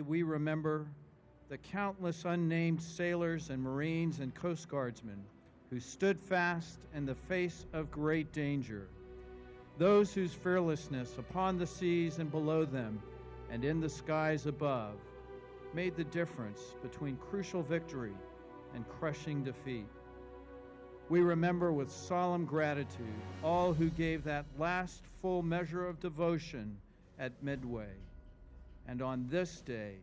we remember the countless unnamed sailors and Marines and Coast Guardsmen who stood fast in the face of great danger, those whose fearlessness upon the seas and below them and in the skies above made the difference between crucial victory and crushing defeat. We remember with solemn gratitude all who gave that last full measure of devotion at Midway. And on this day,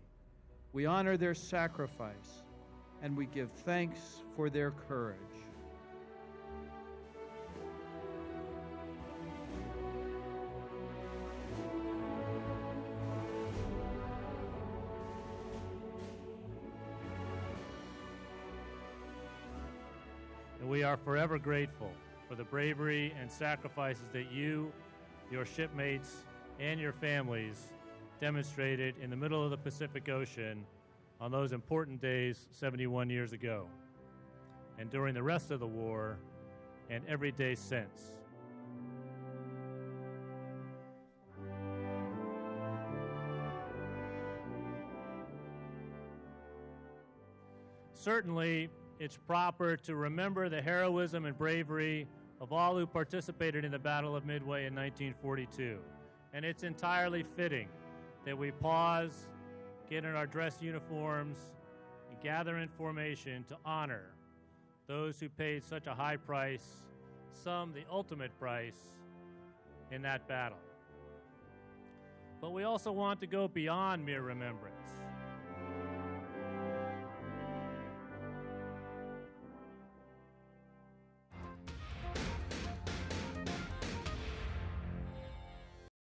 we honor their sacrifice and we give thanks for their courage. and we are forever grateful for the bravery and sacrifices that you, your shipmates, and your families demonstrated in the middle of the Pacific Ocean on those important days 71 years ago, and during the rest of the war, and every day since. Certainly, it's proper to remember the heroism and bravery of all who participated in the Battle of Midway in 1942. And it's entirely fitting that we pause, get in our dress uniforms, and gather in formation to honor those who paid such a high price, some the ultimate price, in that battle. But we also want to go beyond mere remembrance